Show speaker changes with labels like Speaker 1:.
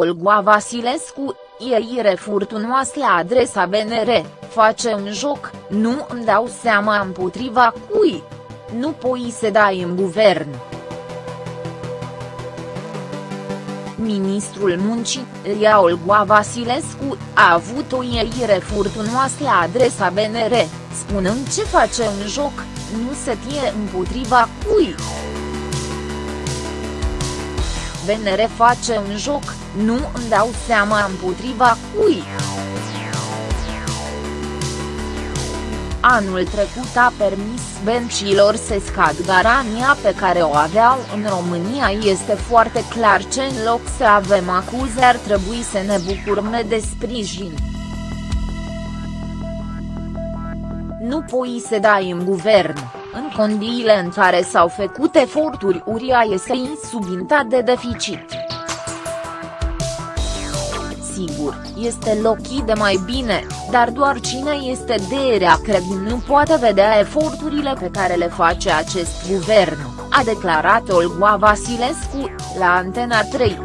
Speaker 1: Olgoa Vasilescu, ieire furtunoasă la adresa BNR, face un joc, nu îmi dau seama împotriva cui. Nu poi se dai în guvern. Ministrul Muncii, Ria Olgoa Vasilescu, a avut o ieire furtunoasă la adresa BNR, spunând ce face un joc, nu se tie împotriva cui. BNR face un joc, nu îmi dau seama împotriva cui. Anul trecut a permis bencilor să scad garania pe care o aveau în România este foarte clar ce în loc să avem acuze ar trebui să ne bucurăm de sprijin. Nu poi să dai în guvern, în condiile în care s-au făcut eforturi uriașe subinta de deficit sigur, este lochii de mai bine, dar doar cine este de rea credin nu poate vedea eforturile pe care le face acest guvern, a declarat Olgoa Vasilescu, la Antena 3.